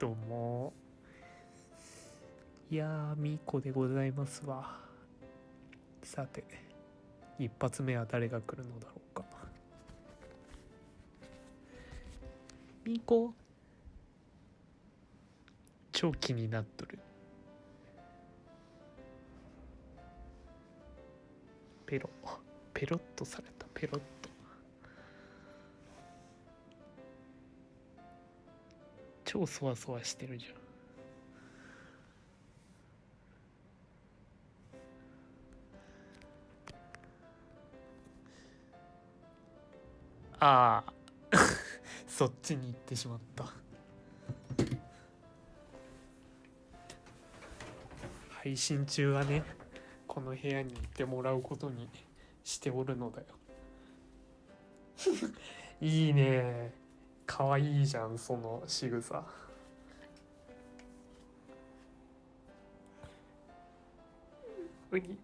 どう。もいやーみーこでございますわ。さて一発目は誰が来るのだろうか。みーこ？超気になっとる。ペロ。ペロッとされた。ペロッと。超そわそわしてるじゃん。ああ。そっちに行ってしまった。配信中はねこの部屋にいてもらうことにしておるのだよ。いいね。かわいじゃんその仕草。うに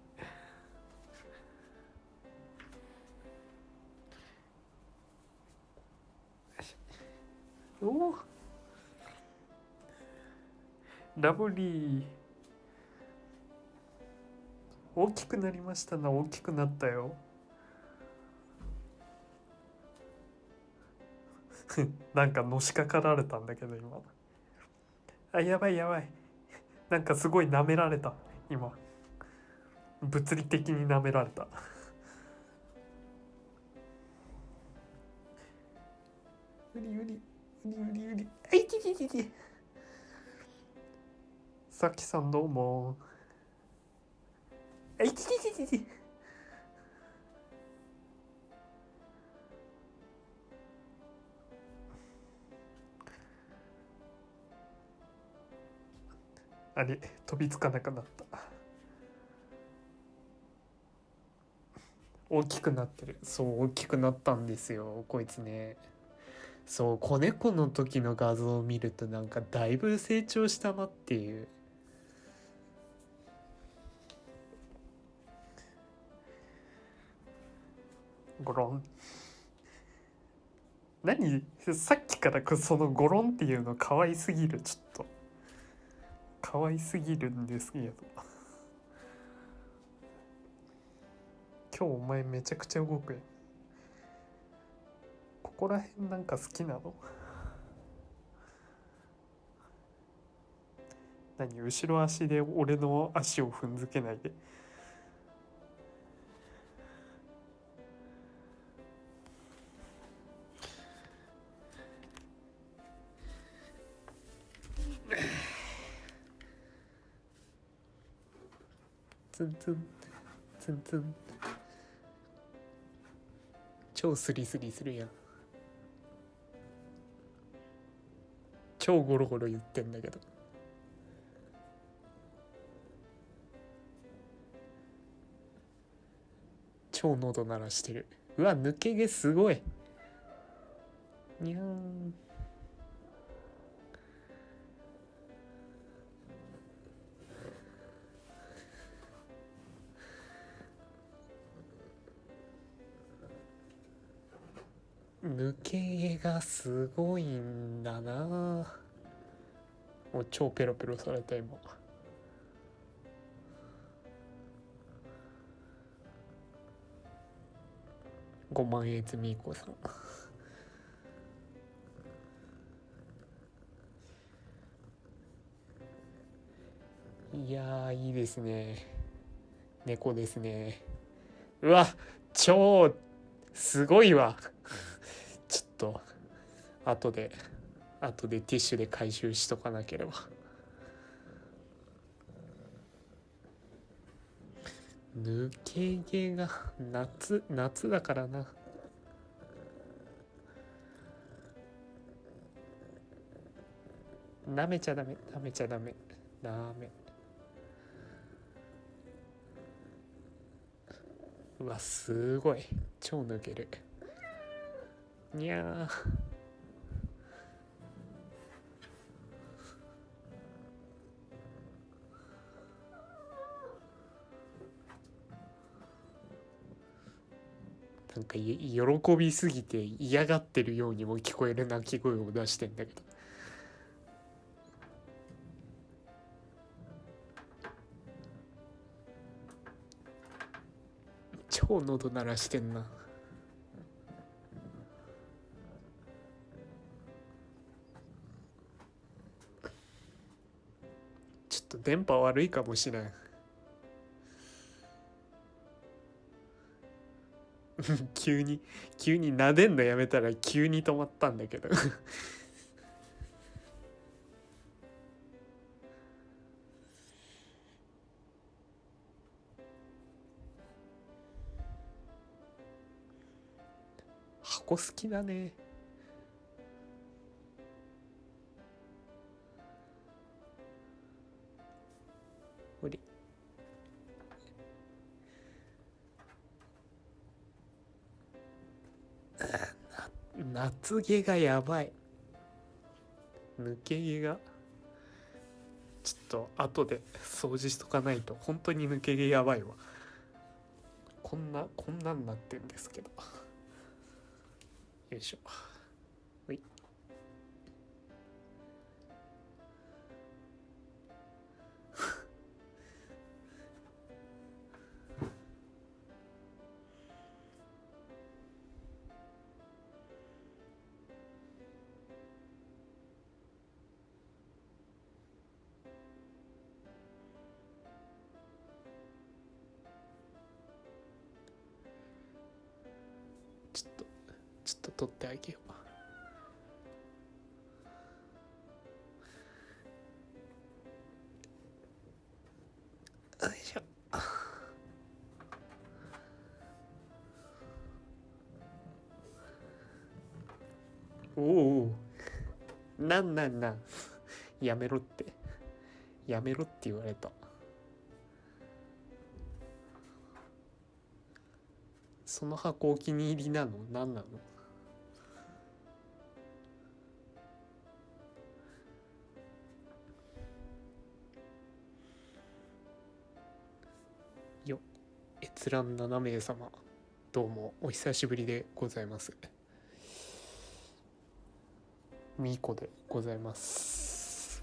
おおラブリー大きくなりましたな大きくなったよ。なんかのしかかられたんだけど今。あやばいやばい。なんかすごい舐められた今。物理的に舐められた。うりうり。うりうりうり。あいちちちちさきさんどうも。あいちちちちちあれ飛びつかなくなった。大きくなってる。そう大きくなったんですよこいつね。そう子猫の時の画像を見るとなんかだいぶ成長したなっていう。ゴロン。何？さっきからそのゴロンっていうの可愛すぎるちょっと。可愛すぎるんですけど。今日お前めちゃくちゃ動くやん。ここら辺なんか好きなの？何？後ろ足で俺の足を踏んづけないで。ツンツンツン。超スリスリするやん。超ゴロゴロ言ってんだけど。超喉鳴らしてる。うわ抜け毛すごい。にゃー。ん抜け毛がすごいんだな。もう超ペロペロされた今。5万円つみーこさん。いやいいですね。猫ですね。うわ超すごいわ。と後で後でティッシュで回収しとかなければ。抜け毛が夏夏だからな。舐めちゃダメ舐めちゃダメ。ダメ。うわすごい。超抜ける。にゃーなんか喜びすぎて嫌がってるようにも聞こえる鳴き声を出してんだけど。超喉鳴らしてんな。電波悪いかもしれん。急に急に撫でんのやめたら急に止まったんだけど。箱好きだね。夏毛がやばい。抜け毛が。ちょっと後で掃除しとかないと。本当に抜け毛やばいわ。こんなこんなんなってんですけど。よいしょ。と取ってあげよう。よいしょ。おおなんなんなん。やめろって。やめろって言われた。その箱お気に入りなの？何なの？閲覧7名様どうもお久しぶりでございます。みーこでございます。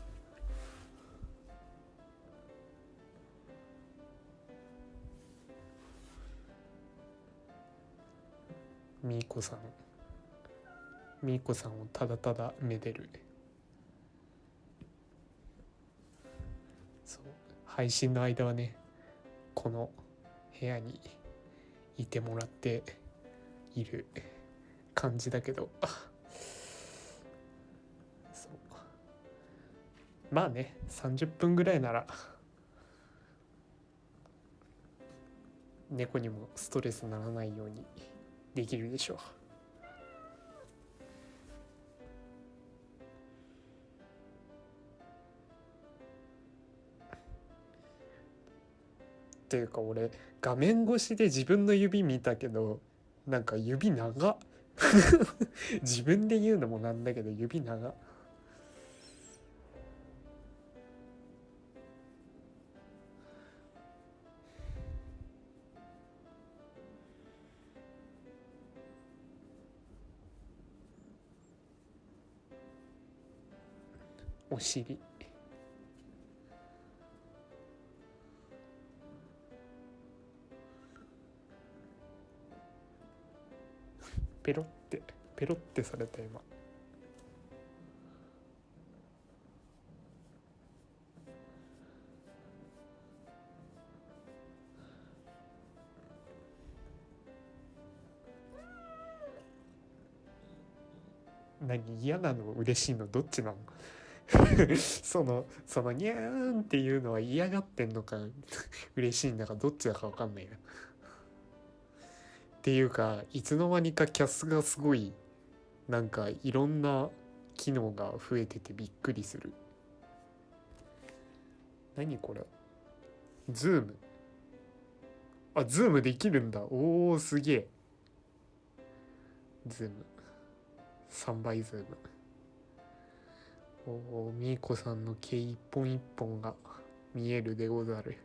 みーこさんみーこさんをただただめでる。そう配信の間はねこの部屋にいてもらっている感じだけどそうまあね30分ぐらいなら猫にもストレスならないようにできるでしょう。っていうか俺画面越しで自分の指見たけどなんか指長 自分で言うのもなんだけど指長お尻。ペロってペロってされた今。何嫌なの嬉しいのどっちなの？そのそのニャーンっていうのは嫌がってんのか嬉しいんだかどっちだか分かんないな。っていうかいつの間にかキャスがすごいなんかいろんな機能が増えててびっくりする。何これ？ズームあズームできるんだ。おおすげえ。ズーム3倍ズームおおみーこさんの毛一本一本が見えるでござる。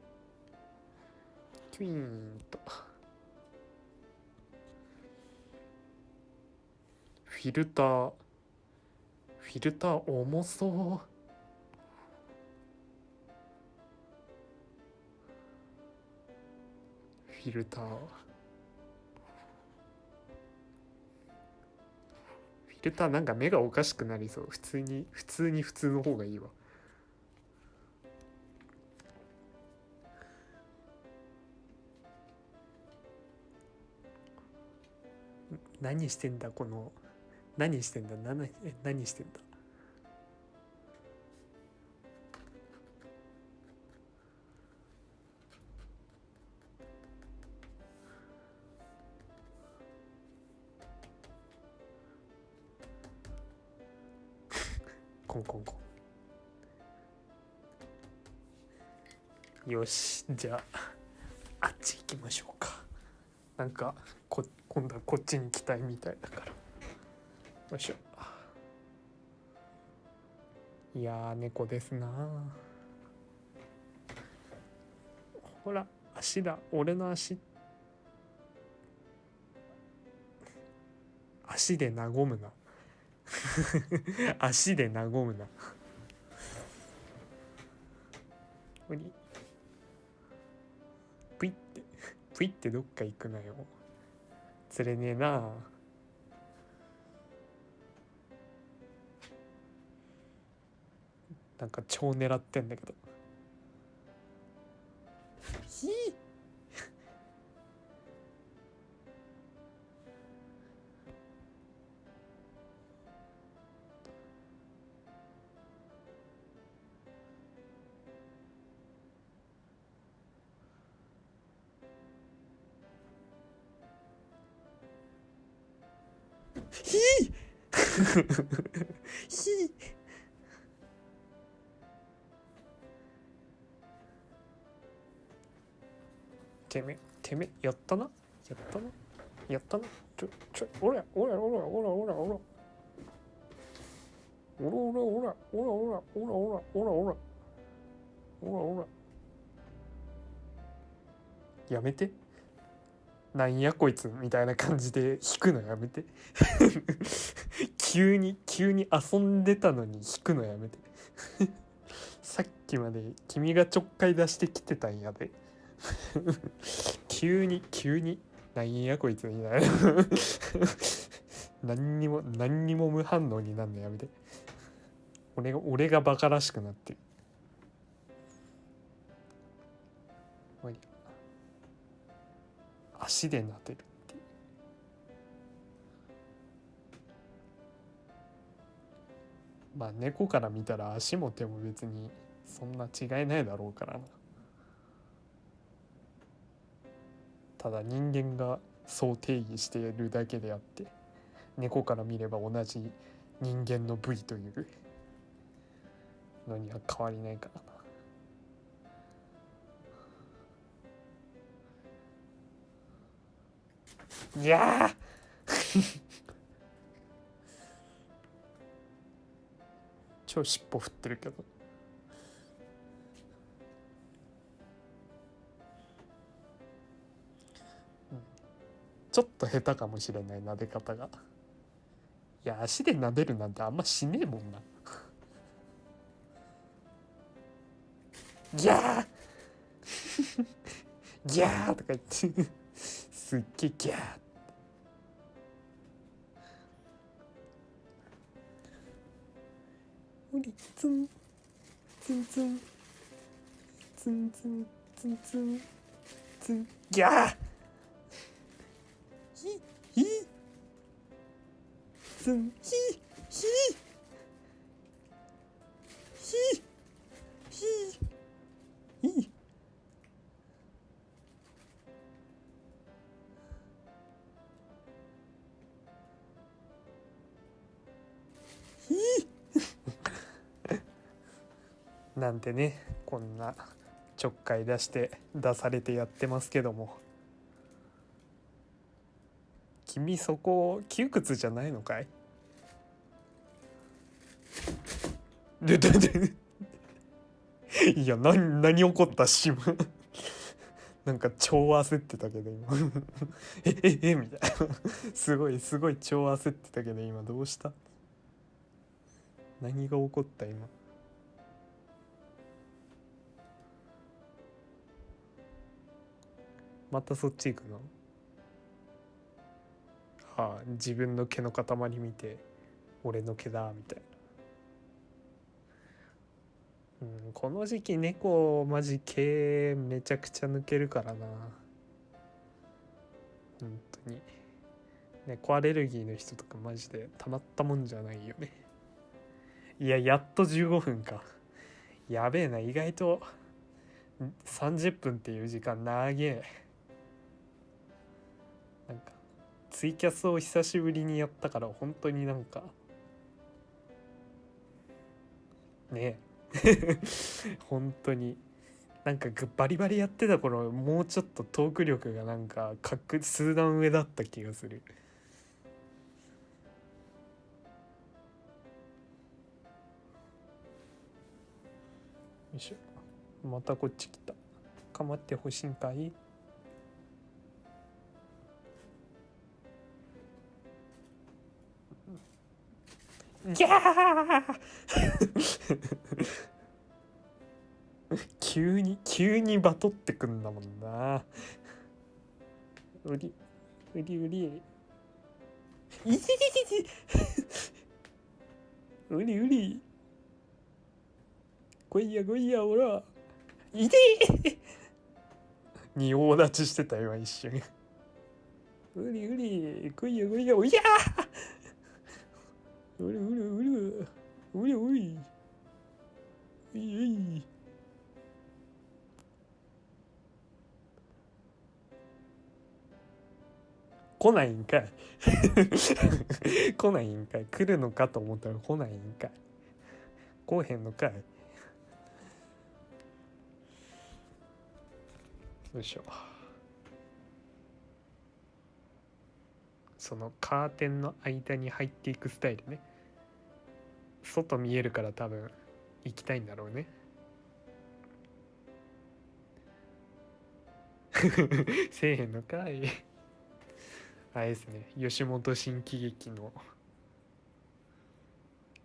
キュイーンと。フィルターフィルター重そうフィルターフィルターなんか目がおかしくなりそう。普通に普通に普通の方がいいわ。何してんだこの何してんだ？何何してんだ？コンコンコン。よしじゃああっち行きましょうか。なんかこ今度はこっちに来たいみたいだから。よいしょ。いや猫ですなほら足だ。俺の足。足で和むな。足で和むな。無理プイって プイってどっか行くなよ。釣れねえなあなんか超狙ってんだけど。ひひひ てめてめやったな？やったな？やったな？ちょちょおらおらおらおらおらおらおら。おらおらおらおらおらおらおらおらおら。おらやめて。なんやこいつみたいな感じで引くのやめて。急に急に遊んでたのに引くのやめて。さっきまで君がちょっかい出してきてたんやで。急に急になんやこいつみたいな。何にも何にも無反応になるのやめて。俺が俺がバカらしくなってる。終わり足で撫でるって。いうまあ猫から見たら足も手も別にそんな違いないだろうからな。ただ人間がそう定義しているだけであって猫から見れば同じ人間の部位というのには変わりないからな。いやー！超尻尾振ってるけど。ちょっと下手かもしれない撫で方が。いや足で撫でるなんてあんましねえもんな。ギャー。ギャーとか言って。すっげえギャー。無理。ツン。ツンツン。ツンツン。ツンツン。ツン。ギャー。ひひツンひひひひひなんてねこんなちょっかい出して出されてやってますけども。君そこ窮屈じゃないのかい？でででいや何何起こった？しなんか超焦ってたけど今。えええみたいな。すごいすごい超焦ってたけど今どうした？何が起こった今？またそっち行くの？あ自分の毛の塊見て俺の毛だみたいな。うんこの時期猫マジ毛めちゃくちゃ抜けるからな。本当に。猫アレルギーの人とかマジでたまったもんじゃないよね。いややっと15分か。やべえな意外と30分っていう時間長え。ツイキャスを久しぶりにやったから本当になんか。ね。え 本当に。なんかバリバリやってた頃もうちょっとトーク力がなんか格数段上だった気がする。よいしょ。またこっち来た。かまってほしいんかい？ギャー。急に急にバトってくんだもんな。うりうりうり。いててててうりう り。来いや来いやおら。いてに大立ちしてた今一瞬。うりうり。来いや来いやおいやうるうるうるうりうりういうい来ないんかい。来ないんかい。来るのかと思ったら来ないんかい。来へんのかい。よいしょ。そのカーテンの間に入っていくスタイルね。外見えるから多分行きたいんだろうね。せえへんのかい。あれですね。吉本新喜劇の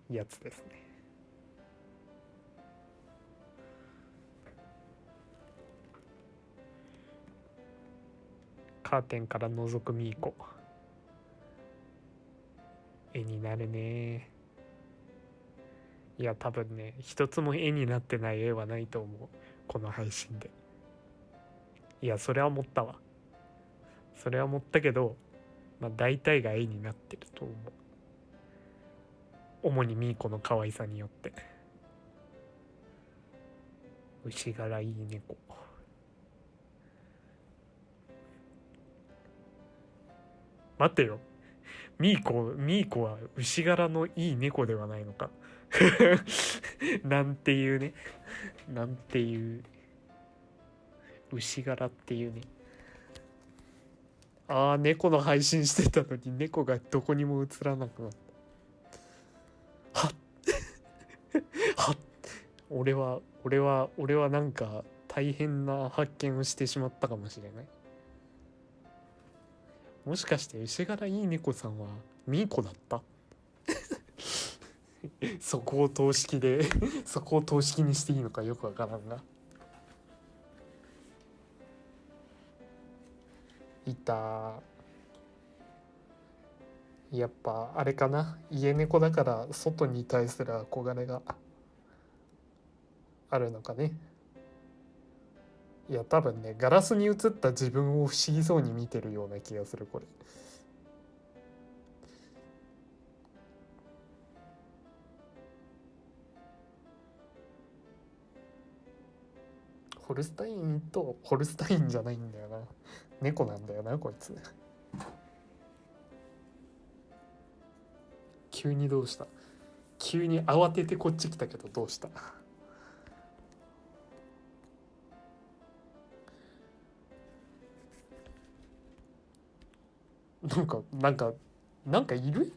やつですね。カーテンから覗くミーコ。絵になるね。いや多分ね一つも絵になってない絵はないと思う。この配信で。いやそれは思ったわ。それは思ったけどまあ大体が絵になってると思う。主にミーコの可愛さによって。牛柄いい猫。待ってよ。ミーコミーコは牛柄のいい猫ではないのか。なんていうね。なんていう牛柄っていうね。ああ猫の配信してたのに猫がどこにも映らなくなった。はっ。はっ。俺は俺は俺はなんか大変な発見をしてしまったかもしれない。もしかして牛柄いい猫さんはミーコだった？そこを等式で そこを等式にしていいのかよくわからんがいた。やっぱあれかな。家猫だから外に対する憧れがあるのかね。いや多分ねガラスに映った自分を不思議そうに見てるような気がするこれ。ホルスタインとホルスタインじゃないんだよな。猫なんだよなこいつ。急にどうした？急に慌ててこっち来たけどどうした？なんかなんかなんかいる？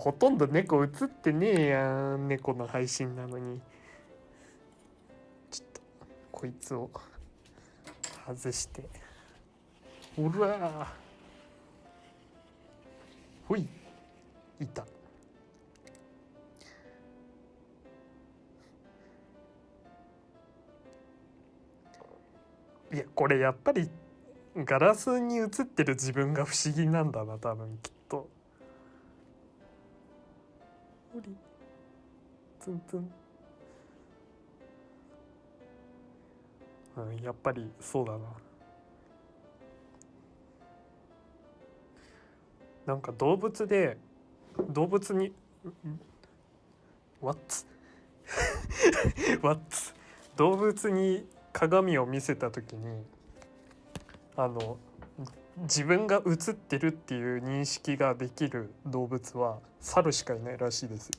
ほとんど猫映ってねえやん猫の配信なのに。ちょっとこいつを外して。ほらほい。いた。いやこれやっぱりガラスに映ってる自分が不思議なんだな多分きっと。ほりツンツンうんやっぱりそうだななんか動物で動物に「What? 」What? 動物に鏡を見せた時にあの自分が映ってるっていう認識ができる動物は猿しかいないらしいです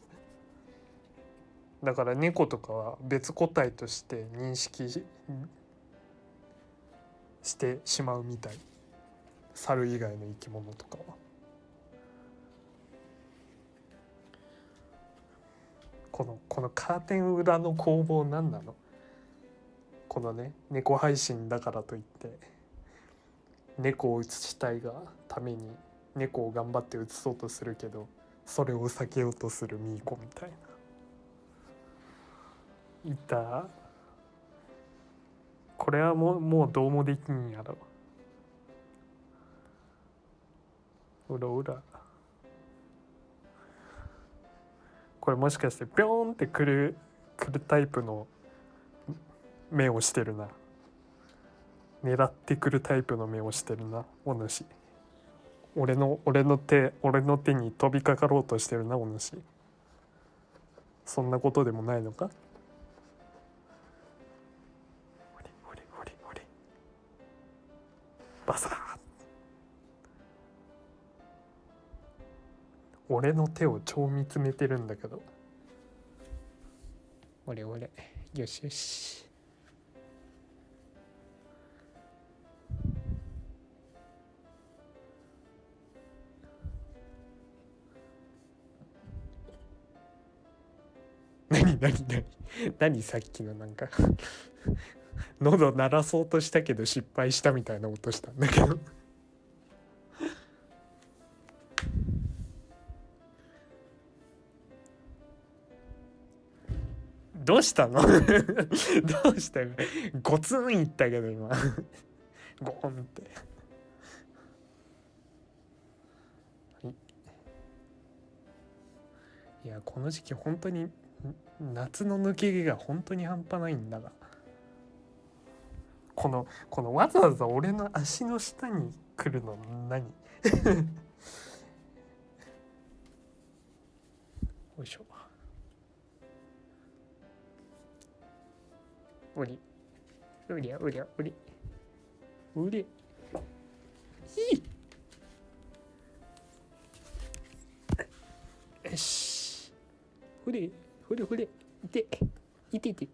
だから猫とかは別個体として認識してしまうみたい。猿以外の生き物とか。は。このこのカーテン裏の攻防何なのこのね猫配信だからといって。猫を映したいがために猫を頑張って映そうとするけどそれを避けようとするミーコみたいな。いた。これはもうもうどうもできんやろ。うらうら。これもしかしてピョーンってくるくるタイプの目をしてるな。狙ってくるタイプの目をしてるな。お主。俺の俺の手俺の手に飛びかかろうとしてるなお主。そんなことでもないのか？ほれほれほれほれバサー俺の手を超見つめてるんだけど。俺俺よしよし。何何何さっきのなんか。喉鳴らそうとしたけど失敗したみたいな音したんだけど。どうしたの？どうしたの？ゴツンいったけど今。ゴーンって。いやこの時期本当に夏の抜け毛が本当に半端ないんだが。このこのわざわざ俺の足の下に来るの何？よいしょ。うり。うりゃうりゃうり。うり。いい。よし。ふれふれふれいていてて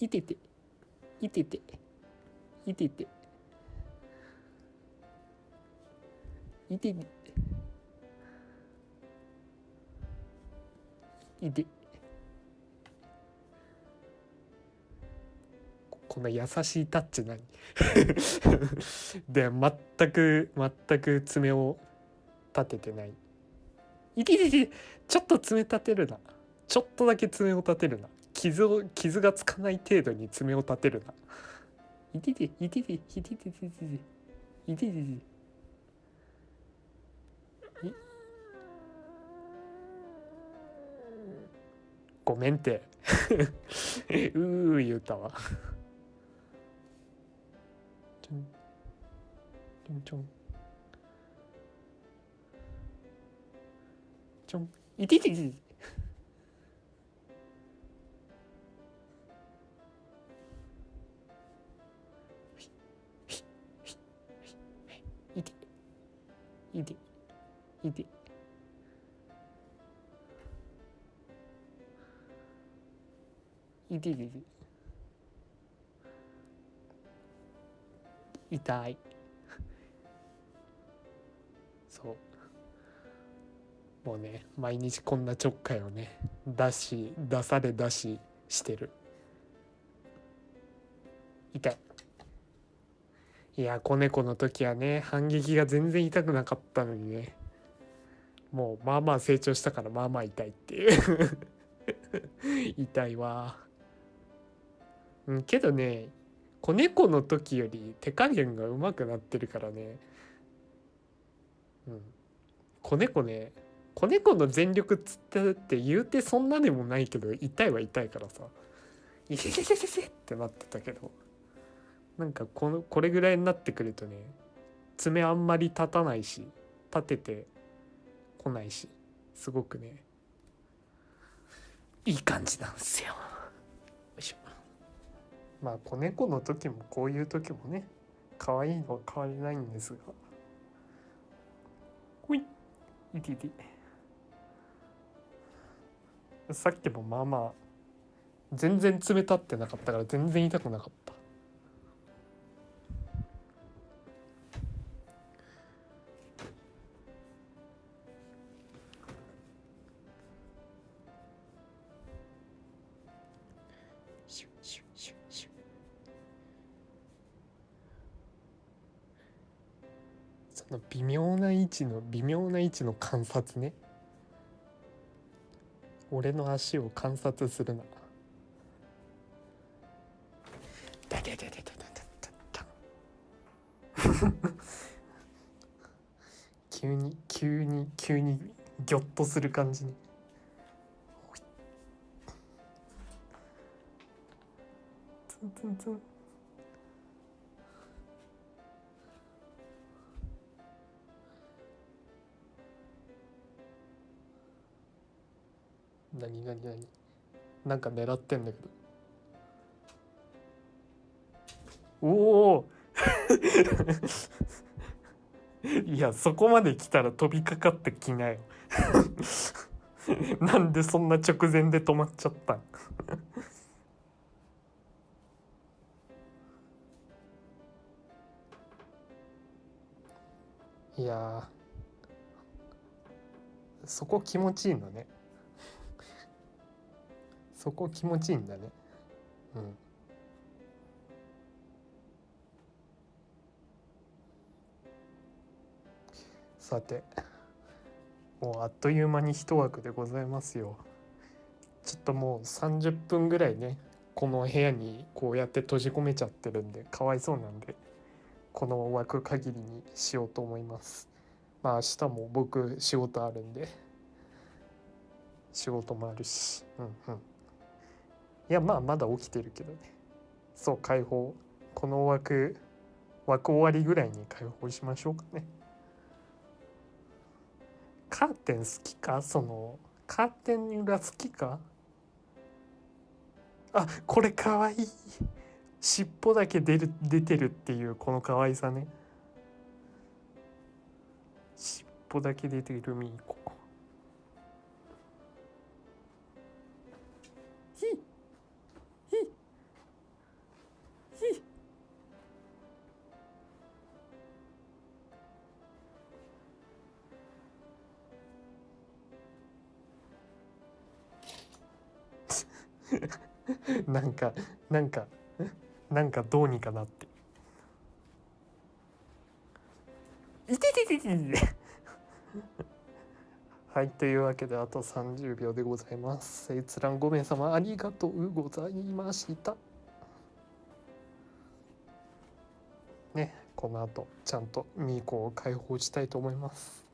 いてていてていてていてていて。この優しいタッチ何 で全く全く爪を立ててない。いてててちょっと爪立てるな。ちょっとだけ爪を立てるな。傷を傷がつかない程度に爪を立てるな。いてていてていてていてていててい。ごめんって。うー言うたわ。ちょん。ちょんちょん。ちょん。いてていてていていていていていて痛いそう。もうね毎日こんなちょっかいをね出し出され出ししてる。痛いいや子猫の時はね反撃が全然痛くなかったのにね。もうまあまあ成長したからまあまあ痛いっていう。痛いわ。うんけどね子猫の時より手加減が上手くなってるからね。うん。子猫ね子猫の全力つったって言うてそんなでもないけど痛いは痛いからさ。イヒヒヒヒってなってたけど。なんかこのこれぐらいになってくるとね爪あんまり立たないし立ててこないしすごくねいい感じなんですよ。よいしょ。まあ子猫の時もこういう時もね可愛いのは変わりないんですが。ほい。いていて。さっきもまあまあ全然冷たってなかったから全然痛くなかった微妙な位置の観察ね。俺の足を観察するな。だだだだだだだだ急に急に急にギョッとする感じねツンツンツンなになになんか狙ってんだけど。おお。いやそこまで来たら飛びかかってきなよ。なんでそんな直前で止まっちゃったん？いやそこ気持ちいいのね。そこ気持ちいいんだね。うん。さてもうあっという間に一枠でございますよ。ちょっともう30分ぐらいねこの部屋にこうやって閉じ込めちゃってるんでかわいそうなんでこの枠限りにしようと思います。まあ明日も僕仕事あるんで仕事もあるし。うんうん。いやまあまだ起きてるけどね。そう解放。この枠枠終わりぐらいに解放しましょうかね。カーテン好きか？そのカーテン裏好きか？あこれかわいい。尻尾だけ出る出てるっていうこの可愛さね。尻尾だけ出てるミーコ。なんかなんかなんかどうにかなって。いててててはいというわけであと30秒でございます。閲覧5名様ありがとうございました。ねこの後ちゃんとミーコを解放したいと思います。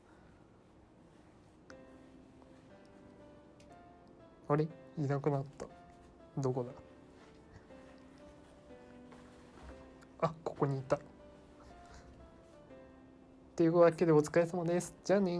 あれ？いなくなった。どこだ？あここにいた。というわけでお疲れ様です。じゃあね